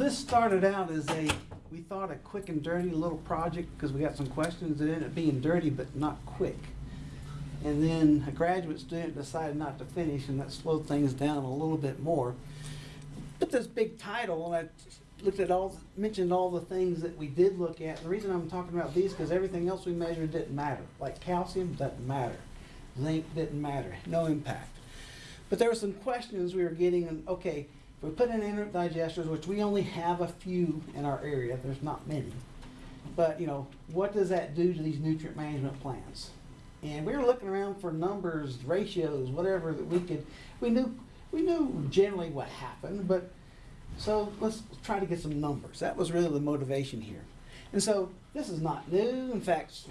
this started out as a, we thought a quick and dirty little project because we got some questions. It ended up being dirty but not quick. And then a graduate student decided not to finish and that slowed things down a little bit more. But this big title and I looked at all, mentioned all the things that we did look at. The reason I'm talking about these because everything else we measured didn't matter. Like calcium doesn't matter. Zinc didn't matter. No impact. But there were some questions we were getting, and okay, we put in anaerobic digesters, which we only have a few in our area, there's not many. But, you know, what does that do to these nutrient management plans? And we were looking around for numbers, ratios, whatever that we could, we knew, we knew generally what happened, but, so let's try to get some numbers. That was really the motivation here. And so this is not new. In fact,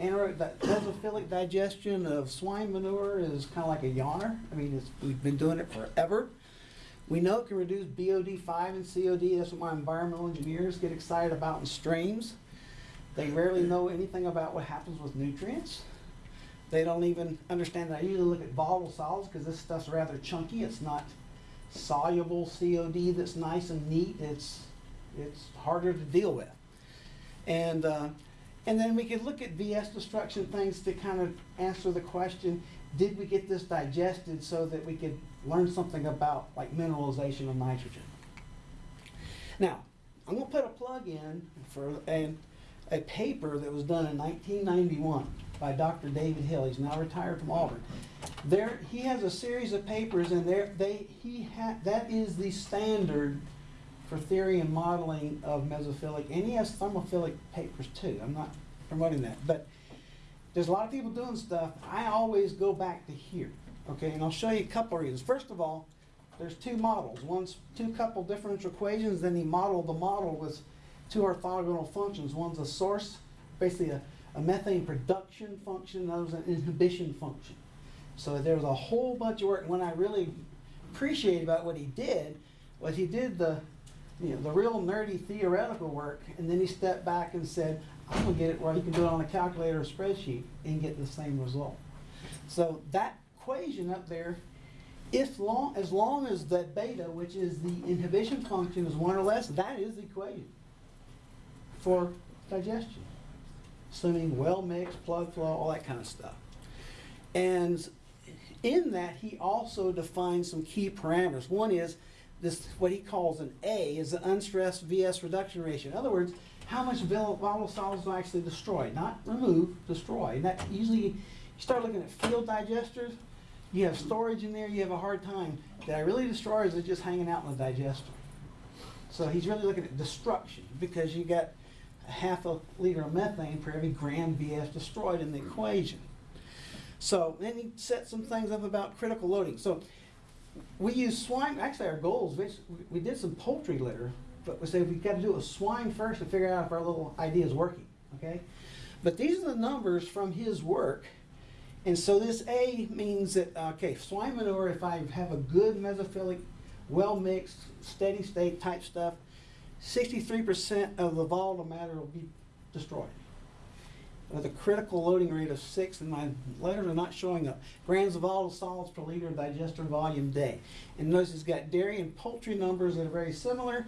anaerobic mesophilic digestion of swine manure is kind of like a yawner. I mean, we've been doing it forever. We know it can reduce BOD5 and COD. That's what my environmental engineers get excited about in streams. They rarely know anything about what happens with nutrients. They don't even understand that I usually look at volatile solids because this stuff's rather chunky. It's not soluble COD that's nice and neat. It's, it's harder to deal with. And, uh, and then we could look at VS destruction things to kind of answer the question, did we get this digested so that we could learn something about like mineralization of nitrogen? Now, I'm gonna put a plug in for a, a paper that was done in 1991 by Dr. David Hill. He's now retired from Auburn. There, he has a series of papers, and there, they, he ha, that is the standard for theory and modeling of mesophilic, and he has thermophilic papers too. I'm not promoting that, but there's a lot of people doing stuff. I always go back to here, okay? And I'll show you a couple of reasons. First of all, there's two models. One's two couple differential equations, then he modeled the model with two orthogonal functions. One's a source, basically a, a methane production function, and others an inhibition function. So there's a whole bunch of work. And what I really appreciate about what he did was he did the, you know, the real nerdy theoretical work, and then he stepped back and said, I'm gonna get it where you can do it on a calculator or spreadsheet and get the same result. So that equation up there, if long, as long as that beta, which is the inhibition function, is one or less, that is the equation for digestion. Assuming well mixed, plug flow, all that kind of stuff. And in that, he also defines some key parameters. One is this, what he calls an A, is the unstressed VS reduction ratio. In other words, how much volatile solids do I actually destroy? Not remove, destroy. And that usually, you start looking at field digesters, you have storage in there, you have a hard time. Did I really destroy or is it just hanging out in the digester? So he's really looking at destruction because you got half a liter of methane per every gram VS destroyed in the equation. So then he set some things up about critical loading. So we use swine, actually our goals, we did some poultry litter, but we said we've got to do a swine first to figure out if our little idea is working, okay? But these are the numbers from his work. And so this A means that, okay, swine manure, if I have a good mesophilic, well-mixed, steady state type stuff, 63% of the volatile matter will be destroyed with a critical loading rate of six, and my letters are not showing up. Grams of volatile solids per liter of digester volume day. And notice it's got dairy and poultry numbers that are very similar.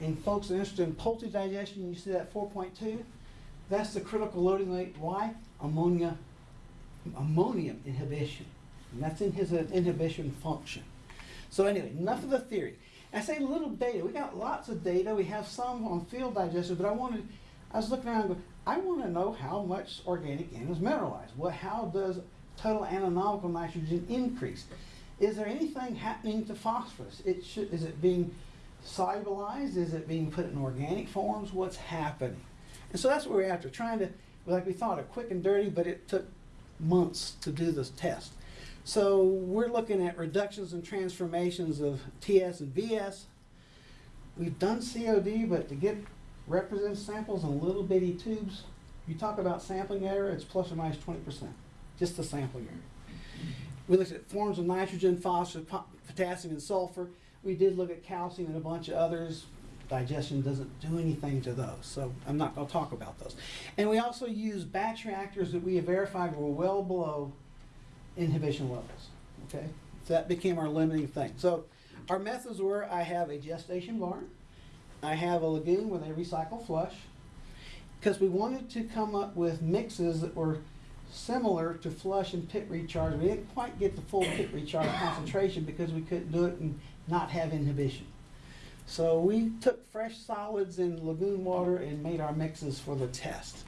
And folks are interested in poultry digestion, you see that 4.2? That's the critical loading rate. Why? Ammonia, ammonium inhibition. And that's in his uh, inhibition function. So anyway, enough of the theory. I say little data. We got lots of data. We have some on field digesters, but I wanted, I was looking around going, I want to know how much organic N is mineralized. What, how does total ammoniacal nitrogen increase? Is there anything happening to phosphorus? It should, is it being solubilized? Is it being put in organic forms? What's happening? And so that's what we're after, trying to, like we thought, a quick and dirty, but it took months to do this test. So we're looking at reductions and transformations of TS and VS. We've done COD, but to get representative samples in little bitty tubes, you talk about sampling error, it's plus or minus 20%, just the sampling error. We looked at forms of nitrogen, phosphorus, potassium, and sulfur. We did look at calcium and a bunch of others. Digestion doesn't do anything to those, so I'm not going to talk about those. And we also use batch reactors that we have verified were well below inhibition levels. Okay, so that became our limiting thing. So our methods were: I have a gestation barn, I have a lagoon where they recycle flush. Because we wanted to come up with mixes that were similar to flush and pit recharge. We didn't quite get the full pit recharge concentration because we couldn't do it and not have inhibition. So we took fresh solids in lagoon water and made our mixes for the test.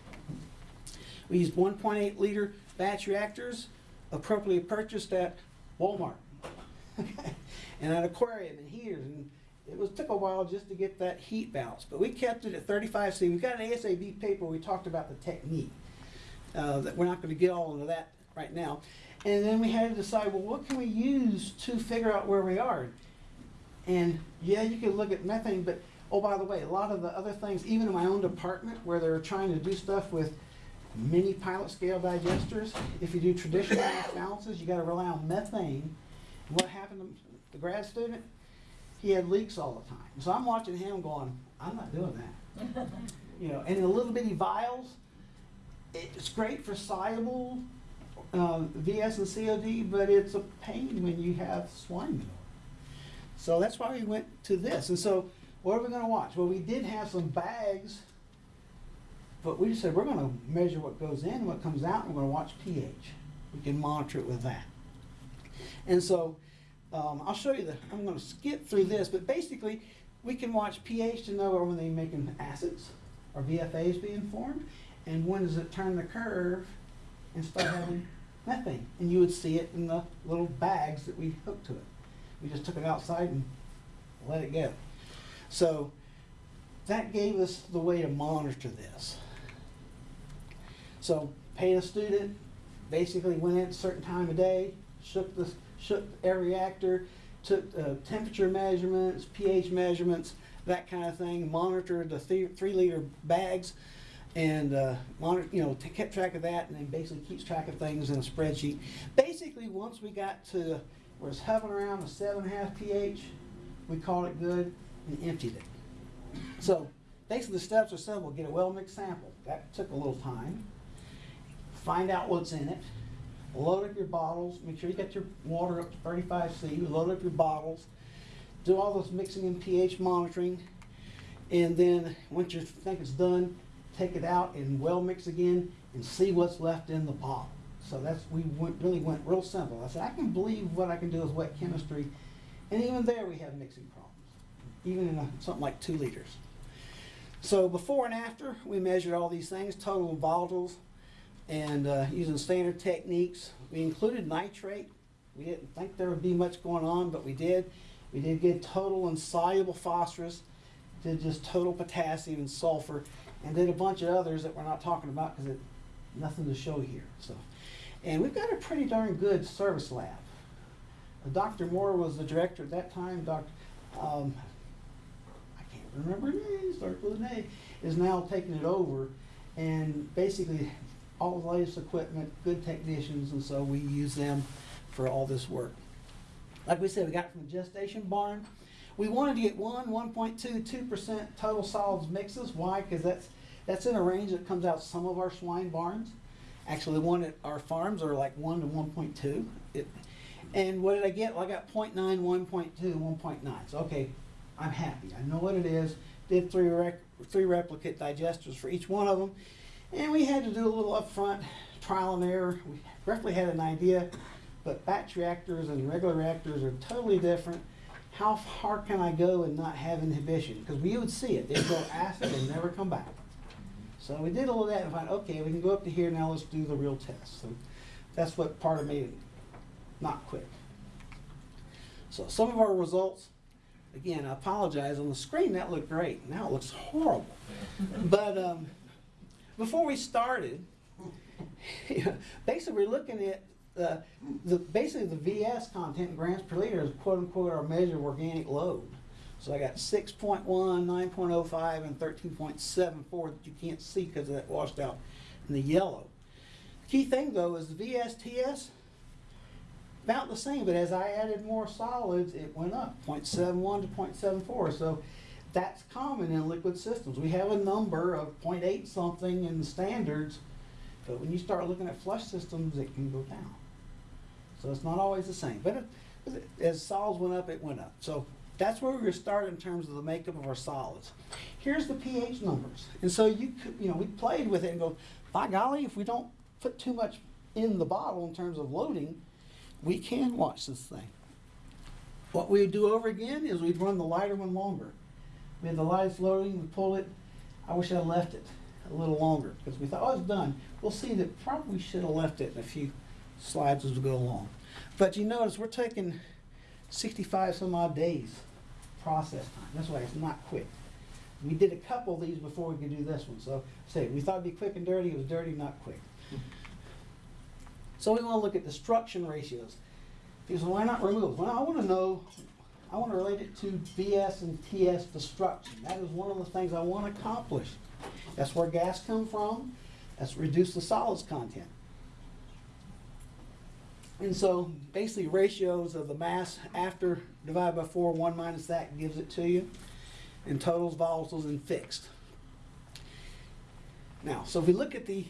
We used 1.8 liter batch reactors appropriately purchased at Walmart. and an aquarium and heaters and it was took a while just to get that heat balance, but we kept it at 35 C. We've got an ASAB paper we talked about the technique. Uh, that we're not going to get all into that right now. And then we had to decide, well, what can we use to figure out where we are? And yeah, you can look at methane, but oh, by the way, a lot of the other things, even in my own department, where they're trying to do stuff with mini pilot scale digesters, if you do traditional balances, you got to rely on methane. And what happened to the grad student? He had leaks all the time. So I'm watching him going, I'm not doing that. You know, and the little bitty vials, it's great for soluble um, VS and COD, but it's a pain when you have swine manure. So that's why we went to this. And so, what are we going to watch? Well, we did have some bags, but we just said we're going to measure what goes in, what comes out, and we're going to watch pH. We can monitor it with that. And so, um, I'll show you the. I'm going to skip through this, but basically, we can watch pH to know when they're making acids or VFAs being formed, and when does it turn the curve and start having methane. And you would see it in the little bags that we hooked to it. We just took it outside and let it go. So that gave us the way to monitor this. So paid a student, basically went at a certain time of day, shook the shook every reactor, took uh, temperature measurements, pH measurements, that kind of thing, monitored the three, three liter bags and uh, monitor, you know, kept track of that, and then basically keeps track of things in a spreadsheet. Basically, once we got to where it's hovering around a seven and a half pH, we called it good and emptied it. So basically, the steps are simple: get a well mixed sample. That took a little time. Find out what's in it. Load up your bottles. Make sure you got your water up to 35 C. Load up your bottles. Do all this mixing and pH monitoring. And then once you think it's done, take it out and well mix again and see what's left in the bottle. So that's, we went, really went real simple. I said, I can believe what I can do with wet chemistry. And even there we have mixing problems, even in a, something like two liters. So before and after, we measured all these things, total volatiles, and uh, using standard techniques. We included nitrate. We didn't think there would be much going on, but we did. We did get total and soluble phosphorus, did just total potassium and sulfur, and then a bunch of others that we're not talking about because nothing to show here. So, and we've got a pretty darn good service lab. Uh, Dr. Moore was the director at that time. Dr. Um, I can't remember her name. Starts with an A. Is now taking it over, and basically all the latest equipment, good technicians, and so we use them for all this work. Like we said, we got from the gestation barn. We wanted to get one, 1.2, 2% total solids mixes. Why? Because that's, that's in a range that comes out some of our swine barns. Actually, one at our farms are like 1 to 1.2. It, and what did I get? Well, I got 0.9, 1.2, 1.9. So, okay, I'm happy. I know what it is. Did three, rec- three replicate digesters for each one of them. And we had to do a little upfront trial and error. We roughly had an idea, but batch reactors and regular reactors are totally different how far can I go and not have inhibition? Because we would see it. They'd go acid and never come back. So we did all of that and find, okay, we can go up to here, now let's do the real test. So that's what part of made it not quick. So some of our results, again, I apologize, on the screen that looked great. Now it looks horrible. but um, before we started, basically we're looking at uh, the, basically the VS content in grams per liter is quote unquote our measure of organic load. So I got 6.1, 9.05, and 13.74 that you can't see because of that washed out in the yellow. Key thing though is the VSTS, about the same, but as I added more solids, it went up 0.71 to 0.74. So that's common in liquid systems. We have a number of 0.8 something in the standards, but when you start looking at flush systems, it can go down. So it's not always the same. But it, as solids went up, it went up. So That's where we're gonna start in terms of the makeup of our solids. Here's the pH numbers. And so you could, you know, we played with it and go, by golly, if we don't put too much in the bottle in terms of loading, we can watch this thing. What we would do over again is we'd run the lighter one longer. We had the lightest loading, we pull it. I wish I'd left it a little longer because we thought, oh, it's done. We'll see that probably should have left it in a few slides as we go along. But you notice we're taking 65 some odd days process time. That's why it's not quick. We did a couple of these before we could do this one. So say we thought it'd be quick and dirty. It was dirty, not quick. So we want to look at destruction ratios. Because why not remove? Well, I want to know, I want to relate it to VS and TS destruction. That is one of the things I want to accomplish. That's where gas come from. That's reduce the solids content. And so basically ratios of the mass after divided by four, one minus that gives it to you. And totals, volatiles, and fixed. Now, so if we look at the,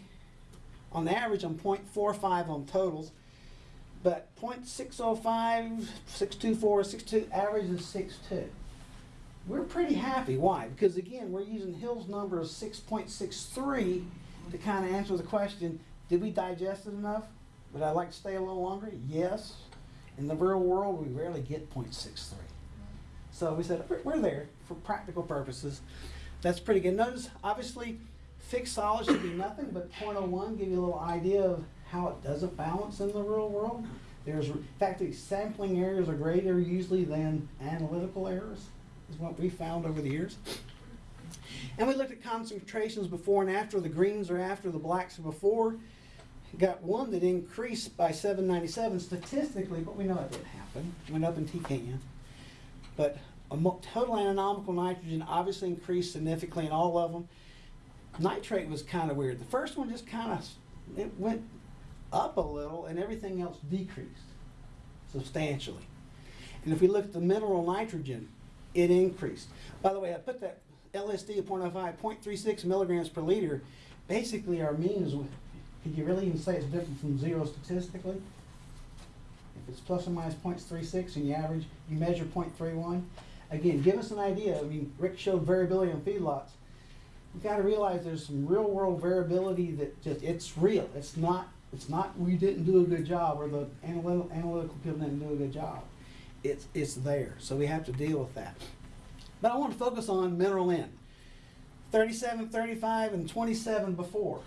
on the average, I'm 0.45 on totals, but 0.605, 624, 62, average is 6.2. We're pretty happy. Why? Because again, we're using Hill's number of 6.63 to kind of answer the question, did we digest it enough? Would I like to stay a little longer? Yes. In the real world, we rarely get 0.63. So we said, "We're- there for practical purposes. That's pretty good. Notice, obviously, fixed solids should be nothing but 0.01, give you a little idea of how it doesn't balance in the real world. There's, in fact, the sampling errors are greater usually than analytical errors, is what we found over the years. And we looked at concentrations before and after. The greens are after, the blacks are before. Got one that increased by 797 statistically, but we know it didn't happen. Went up in TKN. But total ammoniacal nitrogen obviously increased significantly in all of them. Nitrate was kind of weird. The first one just kind of, it went up a little and everything else decreased substantially. And if we look at the mineral nitrogen, it increased. By the way, I put that LSD of 0.05, 0.36 milligrams per liter. Basically, our mean is, could you really even say it's different from zero statistically? If it's plus or minus 0.36 and you average, you measure 0.31. Again, give us an idea. I mean, Rick showed variability on feedlots. You've got to realize there's some real world variability that just, it's real. It's not, it's not we didn't do a good job or the analytical, analytical people didn't do a good job. It's, it's there. So we have to deal with that. But I want to focus on mineral N. 37, 35, and 27 before.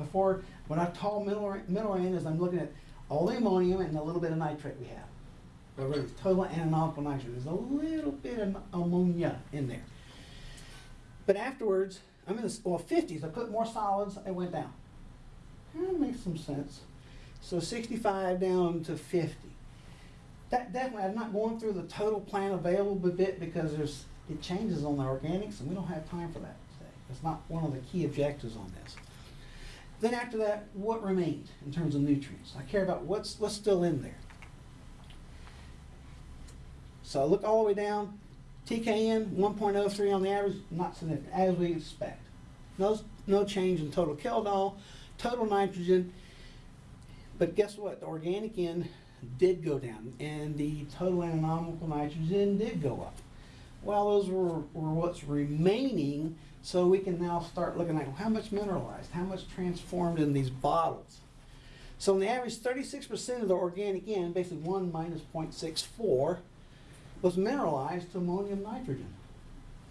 Before, when I call mineral, mineral N is I'm looking at all the ammonium and a little bit of nitrate we have. But really, total ammoniacal nitrogen. There's a little bit of ammonia in there. But afterwards, I'm in the well, 50s. I put more solids, it went down. That makes some sense. So 65 down to 50. That definitely, I'm not going through the total plant available bit because there's it changes on the organics, and we don't have time for that today. It's not one of the key objectives on this. Then after that, what remained in terms of nutrients? I care about what's what's still in there. So I look all the way down. TKN 1.03 on the average, not significant, as we expect. No, no change in total Kjeldahl, total nitrogen. But guess what? The organic N did go down, and the total ammoniacal nitrogen did go up. Well, those were, were what's remaining, so we can now start looking at how much mineralized, how much transformed in these bottles. So on the average, 36% of the organic N, basically 1 minus 0.64, was mineralized to ammonium nitrogen.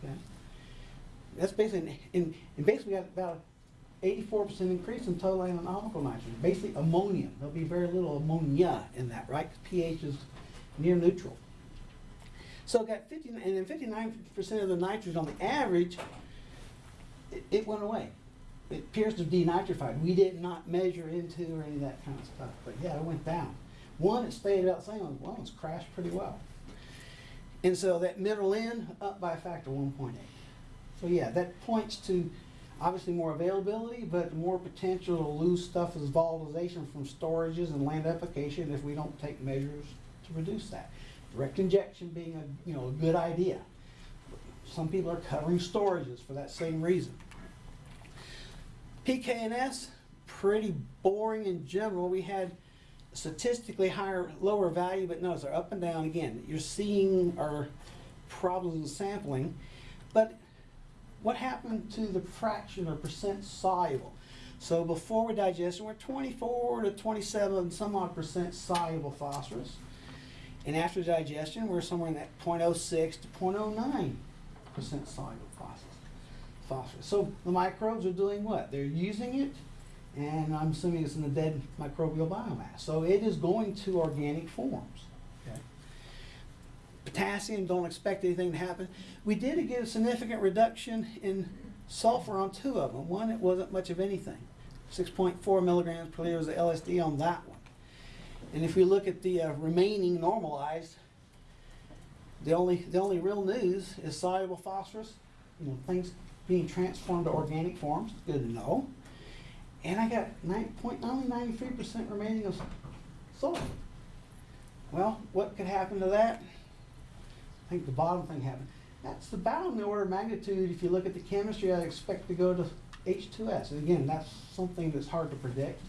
Okay? That's basically, and, and basically got about 84% increase in total ammoniacal nitrogen. Basically ammonium. There'll be very little ammonia in that, right? 'Cause pH is near neutral. So got 50, and then 59% of the nitrogen on the average, it, it went away. It appears to have denitrified. We did not measure N2O or any of that kind of stuff. But yeah, it went down. One, it stayed about the same. One, it's crashed pretty well. And so that middle end up by a factor of 1.8. So yeah, that points to obviously more availability, but more potential to lose stuff as volatilization from storages and land application if we don't take measures to reduce that. Direct injection being a you know a good idea. Some people are covering storages for that same reason. PKNS, pretty boring in general. We had statistically higher, lower value, but notice they're up and down again. You're seeing our problems in sampling. But what happened to the fraction or percent soluble? So before we digested, we're 24 to 27 some odd percent soluble phosphorus. And after digestion, we're somewhere in that 0.06 to 0.09 percent soluble phosphorus. phosphorus. So the microbes are doing what? They're using it, and I'm assuming it's in the dead microbial biomass. So it is going to organic forms. Okay. Potassium, don't expect anything to happen. We did get a significant reduction in sulfur on two of them. One, it wasn't much of anything. 6.4 milligrams per liter was the LSD on that one. And if we look at the uh, remaining normalized, the only, the only real news is soluble phosphorus, you know, things being transformed to organic forms, good to know. And I got nine point, only ninety-three percent remaining of sulfur. Well, what could happen to that? I think the bottom thing happened. That's about in the order of magnitude, if you look at the chemistry, I'd expect to go to H2S. And again, that's something that's hard to predict.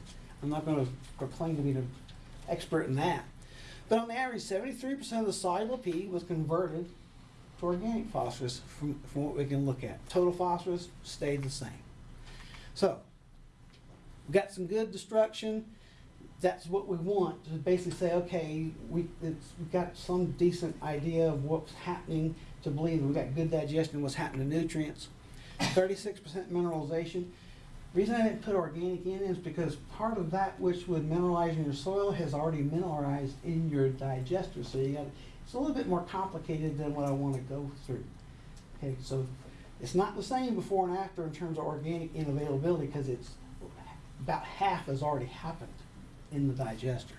I'm not gonna proclaim to be an expert in that. But on average, seventy-three percent of the soluble P was converted to organic phosphorus from, from what we can look at. Total phosphorus stayed the same. So, we've got some good destruction. That's what we want to basically say, okay, we, we've got some decent idea of what's happening to believe we've got good digestion, what's happening to nutrients. Thirty-six percent mineralization. Reason I didn't put organic in is because part of that which would mineralize in your soil has already mineralized in your digester. So you got, it's a little bit more complicated than what I want to go through. Okay, so it's not the same before and after in terms of organic in availability because it's about half has already happened in the digester.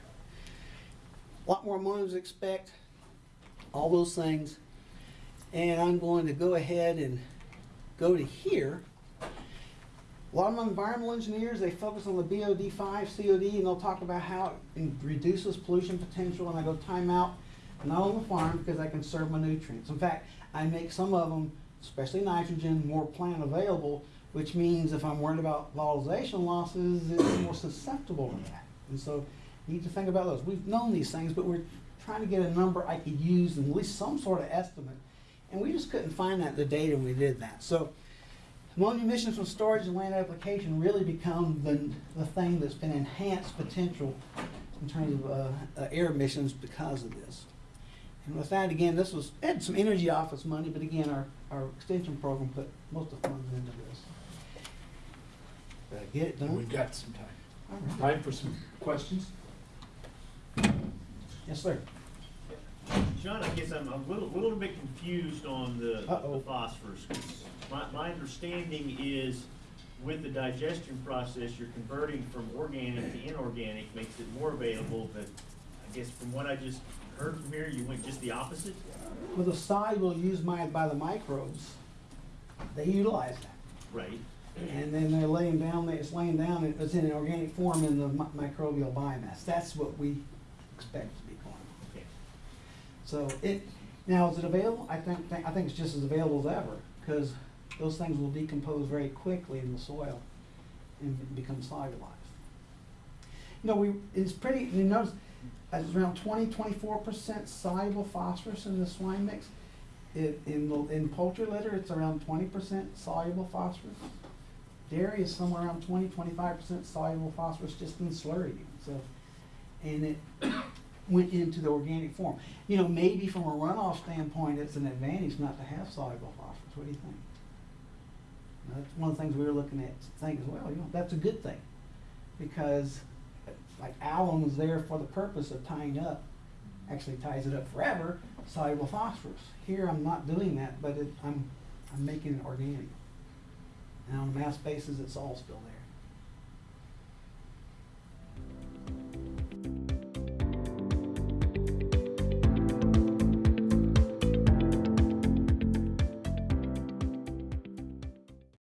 A lot more to expect, all those things. And I'm going to go ahead and go to here. A lot of environmental engineers, they focus on the BOD5, COD, and they'll talk about how it reduces pollution potential, and I go time out, not on the farm, because I conserve my nutrients. In fact, I make some of them, especially nitrogen, more plant available, which means if I'm worried about volatilization losses, it's more susceptible to that. And so you need to think about those. We've known these things, but we're trying to get a number I could use and at least some sort of estimate. And we just couldn't find that the data we did that. So ammonia emissions from storage and land application really become the, the thing that's been enhanced potential in terms of uh, uh, air emissions because of this. And with that, again, this was, had some energy office money, but again, our, our extension program put most of the funds into this. Did I get it done? we've got some time. All right. Time for some questions? Yes, sir. John, I guess I'm a little, little bit confused on the, Uh-oh. the phosphorus. My, my understanding is with the digestion process, you're converting from organic to inorganic, makes it more available, but I guess from what I just heard from here, you went just the opposite? With the soluble used by, by the microbes, they utilize that. Right. And then they're laying down, it's laying down, it's in an organic form in the microbial biomass. That's what we expect to be going on. Okay. So it, now is it available? I think, I think it's just as available as ever, because those things will decompose very quickly in the soil and become solubilized. You know, we, it's pretty, you notice, it's around 20, 24 percent soluble phosphorus in the swine mix. It, in, the- in poultry litter, it's around twenty percent soluble phosphorus. Dairy is somewhere around 20, 25 percent soluble phosphorus just in slurry. So, and it went into the organic form. You know, maybe from a runoff standpoint, it's an advantage not to have soluble phosphorus. What do you think? Now, That's one of the things we were looking at, think as well, you know, that's a good thing. Because like alum is there for the purpose of tying up, actually ties it up forever, soluble phosphorus. Here, I'm not doing that, but it, I'm, I'm making it organic. And on a mass basis, it's all still there.